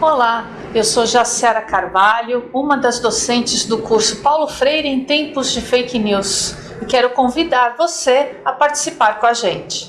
Olá, eu sou Jaciara Carvalho, uma das docentes do curso Paulo Freire em Tempos de Fake News e quero convidar você a participar com a gente.